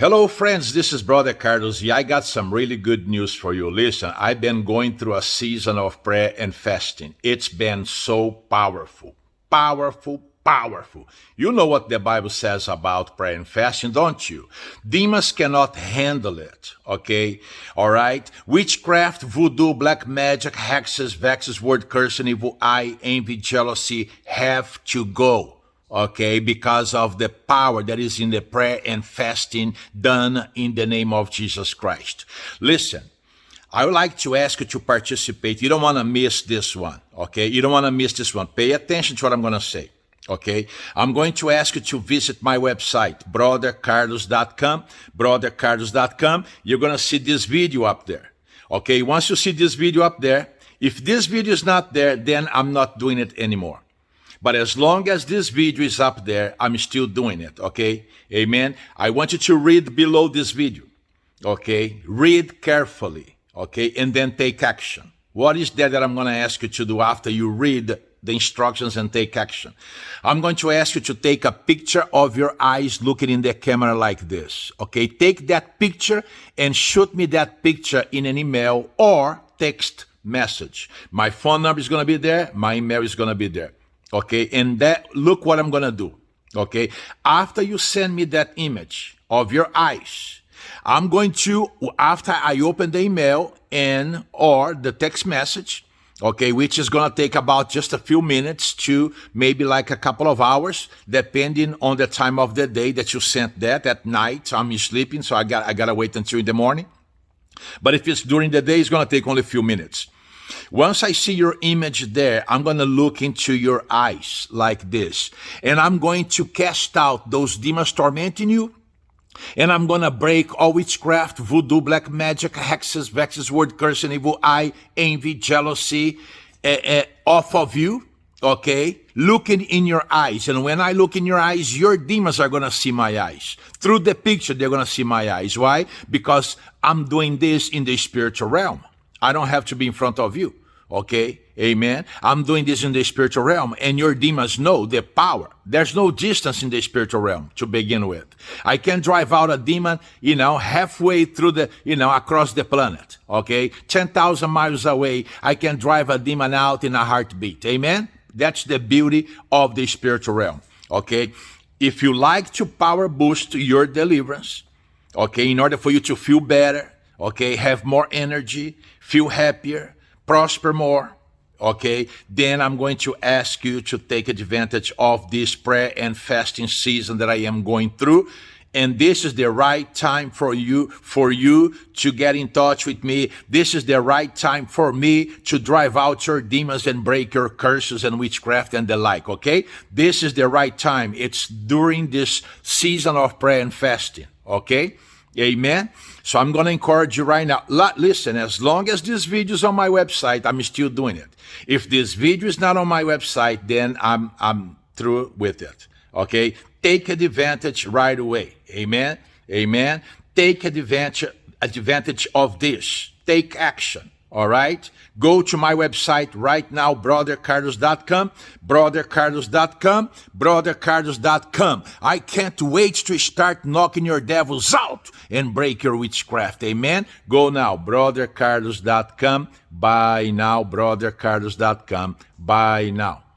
Hello, friends. This is Brother Carlos. Yeah, I got some really good news for you. Listen, I've been going through a season of prayer and fasting. It's been so powerful, powerful, powerful. You know what the Bible says about prayer and fasting, don't you? Demons cannot handle it, okay? All right? Witchcraft, voodoo, black magic, hexes, vexes, word cursing, evil eye, envy, jealousy have to go okay, because of the power that is in the prayer and fasting done in the name of Jesus Christ. Listen, I would like to ask you to participate. You don't want to miss this one, okay? You don't want to miss this one. Pay attention to what I'm going to say. Okay, I'm going to ask you to visit my website, brothercarlos.com, brothercarlos.com. You're going to see this video up there. Okay, once you see this video up there, if this video is not there, then I'm not doing it anymore. But as long as this video is up there, I'm still doing it, okay? Amen. I want you to read below this video, okay? Read carefully, okay? And then take action. What is that that I'm going to ask you to do after you read the instructions and take action? I'm going to ask you to take a picture of your eyes looking in the camera like this, okay? Take that picture and shoot me that picture in an email or text message. My phone number is going to be there. My email is going to be there. Okay, and that look what I'm gonna do. Okay, after you send me that image of your eyes, I'm going to after I open the email and or the text message, okay, which is gonna take about just a few minutes to maybe like a couple of hours, depending on the time of the day that you sent that. At night, I'm sleeping, so I got I gotta wait until in the morning. But if it's during the day, it's gonna take only a few minutes. Once I see your image there, I'm going to look into your eyes like this. And I'm going to cast out those demons tormenting you. And I'm going to break all witchcraft, voodoo, black magic, hexes, vexes, word curse, and evil eye, envy, jealousy uh, uh, off of you. Okay? Looking in your eyes. And when I look in your eyes, your demons are going to see my eyes. Through the picture, they're going to see my eyes. Why? Because I'm doing this in the spiritual realm. I don't have to be in front of you. Okay? Amen. I'm doing this in the spiritual realm, and your demons know the power. There's no distance in the spiritual realm to begin with. I can drive out a demon, you know, halfway through the, you know, across the planet. Okay? 10,000 miles away, I can drive a demon out in a heartbeat. Amen? That's the beauty of the spiritual realm. Okay? If you like to power boost your deliverance, okay, in order for you to feel better, okay, have more energy, feel happier, prosper more, okay, then I'm going to ask you to take advantage of this prayer and fasting season that I am going through. And this is the right time for you, for you to get in touch with me. This is the right time for me to drive out your demons and break your curses and witchcraft and the like. Okay. This is the right time. It's during this season of prayer and fasting. Okay. Amen. So I'm going to encourage you right now. Listen, as long as this video is on my website, I'm still doing it. If this video is not on my website, then I'm, I'm through with it. Okay. Take advantage right away. Amen. Amen. Take advantage, advantage of this. Take action. All right. Go to my website right now, brothercarlos.com, brothercarlos.com, brothercarlos.com. I can't wait to start knocking your devils out and break your witchcraft. Amen. Go now, brothercarlos.com. Buy now, brothercarlos.com. Buy now.